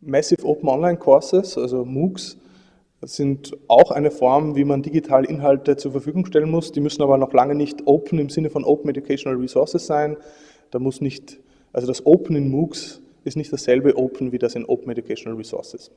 Massive Open Online Courses, also MOOCs, sind auch eine Form, wie man digitale Inhalte zur Verfügung stellen muss. Die müssen aber noch lange nicht open im Sinne von Open Educational Resources sein. Da muss nicht, also das Open in MOOCs ist nicht dasselbe Open wie das in Open Educational Resources.